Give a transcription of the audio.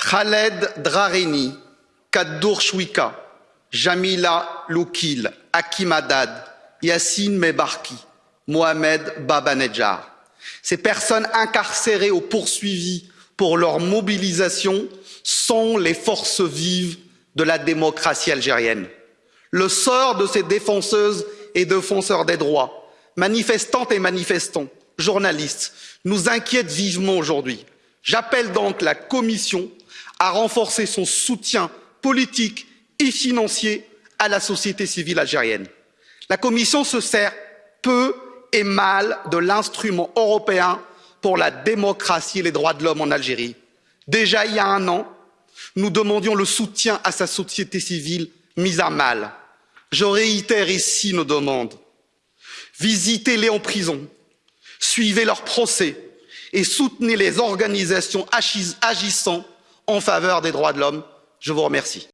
Khaled Drareni, Kaddour Chouika, Jamila Loukil, Hakim Haddad, Yassine Mebarki, Mohamed Babanedjar. Ces personnes incarcérées ou poursuivies pour leur mobilisation sont les forces vives de la démocratie algérienne. Le sort de ces défenseuses et défenseurs des droits, manifestantes et manifestants, journalistes, nous inquiète vivement aujourd'hui. J'appelle donc la Commission à renforcer son soutien politique et financier à la société civile algérienne. La Commission se sert peu et mal de l'instrument européen pour la démocratie et les droits de l'homme en Algérie. Déjà il y a un an, nous demandions le soutien à sa société civile mise à mal. Je réitère ici nos demandes. Visitez les en prison, suivez leurs procès et soutenez les organisations agissant en faveur des droits de l'homme. Je vous remercie.